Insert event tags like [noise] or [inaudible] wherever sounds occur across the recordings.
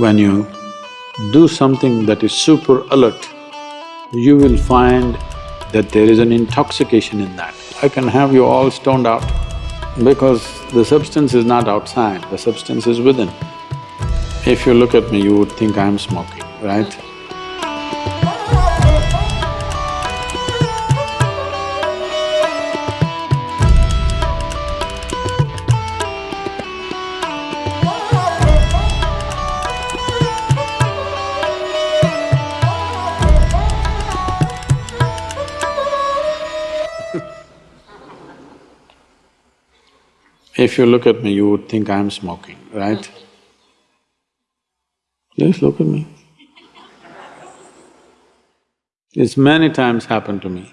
When you do something that is super alert, you will find that there is an intoxication in that. I can have you all stoned out because the substance is not outside, the substance is within. If you look at me, you would think I'm smoking, right? If you look at me, you would think I'm smoking, right? Just look at me. It's many times happened to me.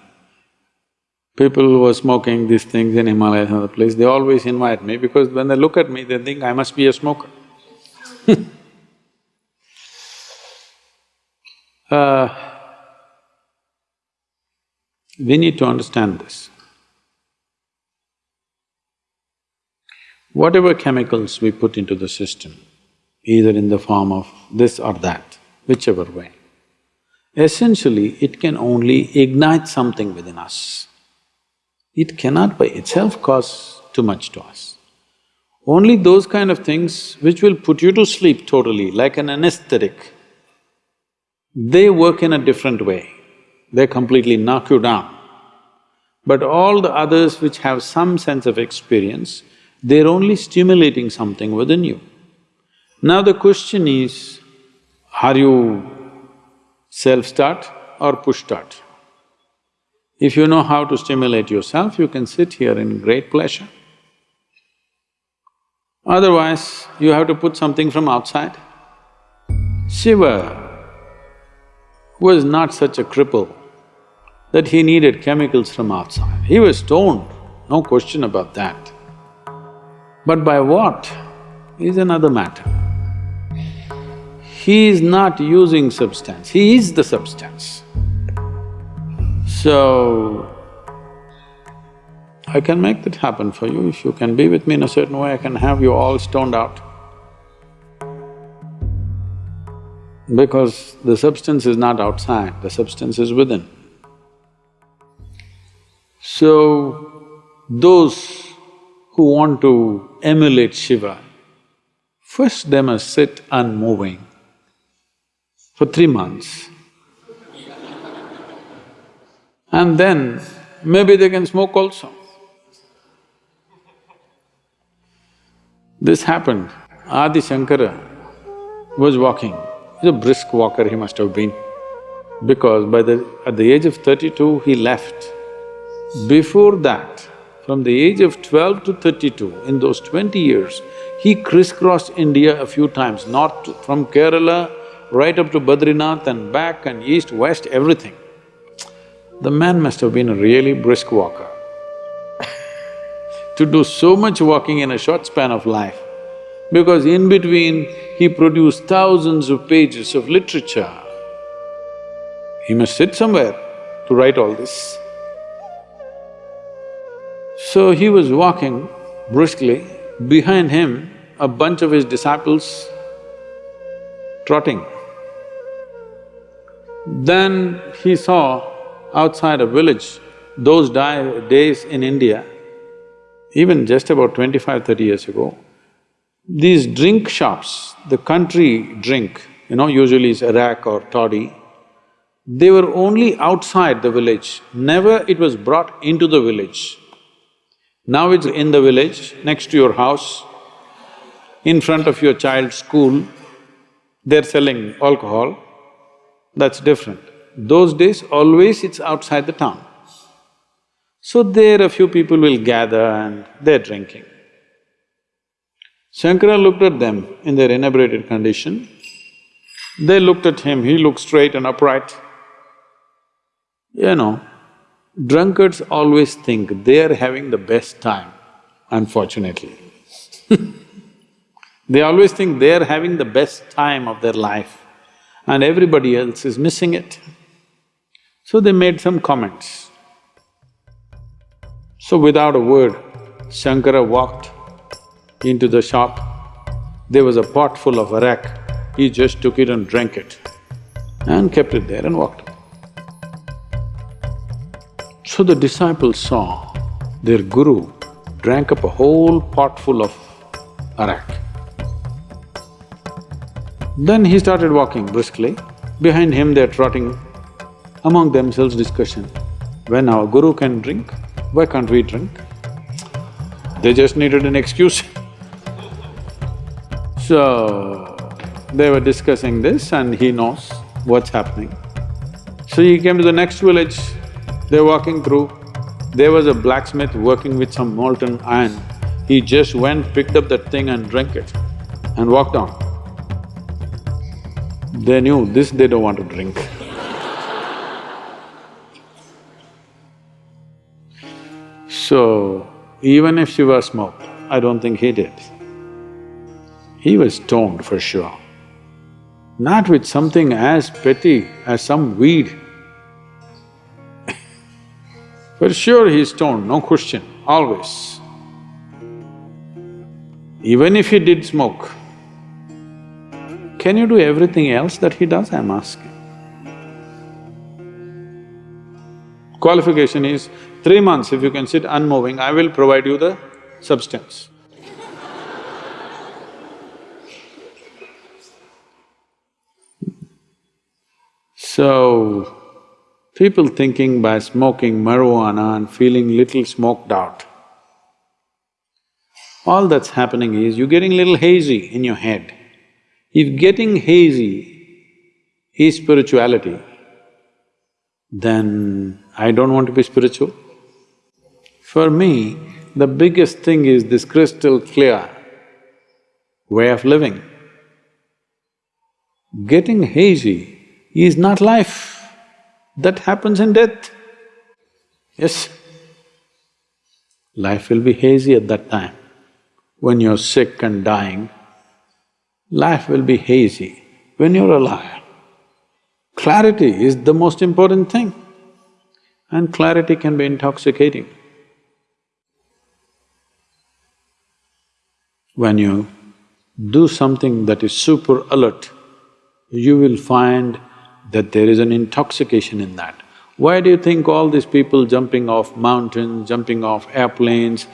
People who are smoking these things in Himalayas and other places, they always invite me because when they look at me, they think I must be a smoker [laughs] uh, we need to understand this. Whatever chemicals we put into the system, either in the form of this or that, whichever way, essentially it can only ignite something within us. It cannot by itself cause too much to us. Only those kind of things which will put you to sleep totally, like an anesthetic, they work in a different way. They completely knock you down. But all the others which have some sense of experience, they're only stimulating something within you. Now the question is, are you self-start or push-start? If you know how to stimulate yourself, you can sit here in great pleasure. Otherwise, you have to put something from outside. Shiva was not such a cripple that he needed chemicals from outside. He was stoned, no question about that. But by what is another matter. He is not using substance, he is the substance. So, I can make that happen for you. If you can be with me in a certain way, I can have you all stoned out. Because the substance is not outside, the substance is within. So, those who want to emulate Shiva, first they must sit unmoving for three months. and then maybe they can smoke also. This happened, Adi Shankara was walking, he's a brisk walker he must have been, because by the… at the age of thirty-two he left. Before that, from the age of twelve to thirty-two, in those twenty years, he crisscrossed India a few times, north to, from Kerala right up to Badrinath and back and east, west, everything. The man must have been a really brisk walker [laughs] to do so much walking in a short span of life, because in between he produced thousands of pages of literature. He must sit somewhere to write all this. So he was walking briskly, behind him a bunch of his disciples trotting. Then he saw outside a village, those days in India, even just about 25, 30 years ago, these drink shops, the country drink, you know, usually is arak or toddy, they were only outside the village, never it was brought into the village. Now it's in the village, next to your house, in front of your child's school, they're selling alcohol, that's different. Those days, always it's outside the town. So there a few people will gather and they're drinking. Shankara looked at them in their inebriated condition. They looked at him, he looked straight and upright. You know, Drunkards always think they are having the best time, unfortunately [laughs] They always think they are having the best time of their life and everybody else is missing it. So they made some comments. So without a word, Shankara walked into the shop. There was a pot full of arak. he just took it and drank it and kept it there and walked. So the disciples saw their guru drank up a whole pot full of arak. Then he started walking briskly. Behind him they're trotting among themselves discussion. When our guru can drink, why can't we drink? They just needed an excuse [laughs] So, they were discussing this and he knows what's happening. So he came to the next village, they're walking through, there was a blacksmith working with some molten iron. He just went, picked up that thing and drank it and walked on. They knew this they don't want to drink. [laughs] so, even if Shiva smoked, I don't think he did. He was stoned for sure. Not with something as petty as some weed. For sure he's stoned, no question, always. Even if he did smoke, can you do everything else that he does, I'm asking? Qualification is, three months if you can sit unmoving, I will provide you the substance. So, People thinking by smoking marijuana and feeling little smoked out. All that's happening is you're getting little hazy in your head. If getting hazy is spirituality, then I don't want to be spiritual. For me, the biggest thing is this crystal clear way of living. Getting hazy is not life that happens in death. Yes, life will be hazy at that time. When you're sick and dying, life will be hazy. When you're alive, clarity is the most important thing and clarity can be intoxicating. When you do something that is super alert, you will find that there is an intoxication in that. Why do you think all these people jumping off mountains, jumping off airplanes,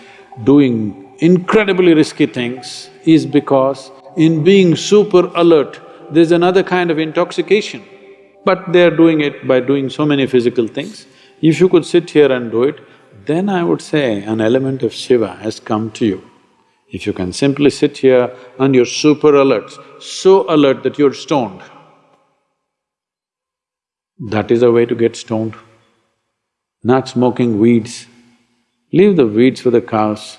doing incredibly risky things is because in being super alert, there's another kind of intoxication. But they're doing it by doing so many physical things. If you could sit here and do it, then I would say an element of Shiva has come to you. If you can simply sit here and you're super alert, so alert that you're stoned, that is a way to get stoned. Not smoking weeds. Leave the weeds for the cows.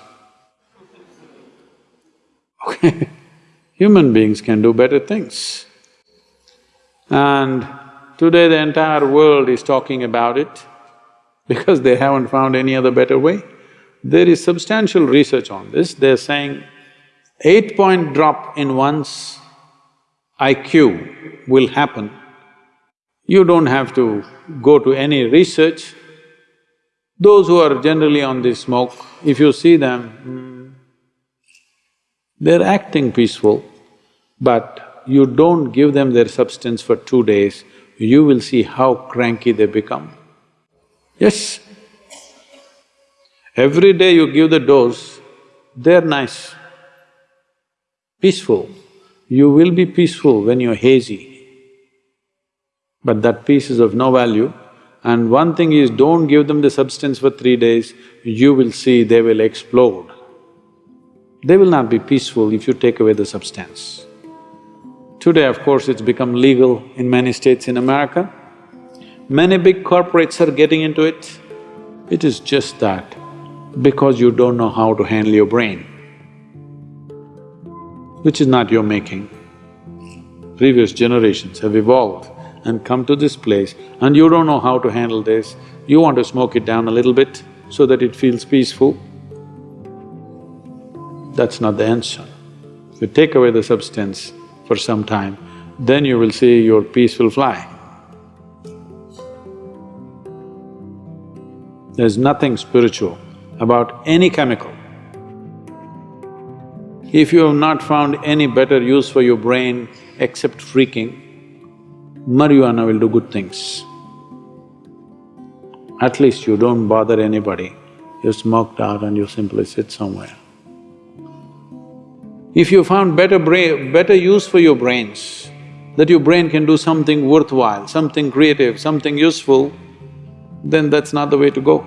Okay, [laughs] human beings can do better things. And today the entire world is talking about it [laughs] because they haven't found any other better way. There is substantial research on this, they're saying eight-point drop in one's IQ will happen you don't have to go to any research. Those who are generally on this smoke, if you see them, hmm, they're acting peaceful, but you don't give them their substance for two days, you will see how cranky they become. Yes. Every day you give the dose, they're nice, peaceful. You will be peaceful when you're hazy but that peace is of no value. And one thing is, don't give them the substance for three days, you will see they will explode. They will not be peaceful if you take away the substance. Today, of course, it's become legal in many states in America. Many big corporates are getting into it. It is just that because you don't know how to handle your brain, which is not your making. Previous generations have evolved and come to this place and you don't know how to handle this, you want to smoke it down a little bit so that it feels peaceful, that's not the answer. If you take away the substance for some time, then you will see your peace will fly. There's nothing spiritual about any chemical. If you have not found any better use for your brain, except freaking, marijuana will do good things. At least you don't bother anybody, you smoked out and you simply sit somewhere. If you found better brain… better use for your brains, that your brain can do something worthwhile, something creative, something useful, then that's not the way to go.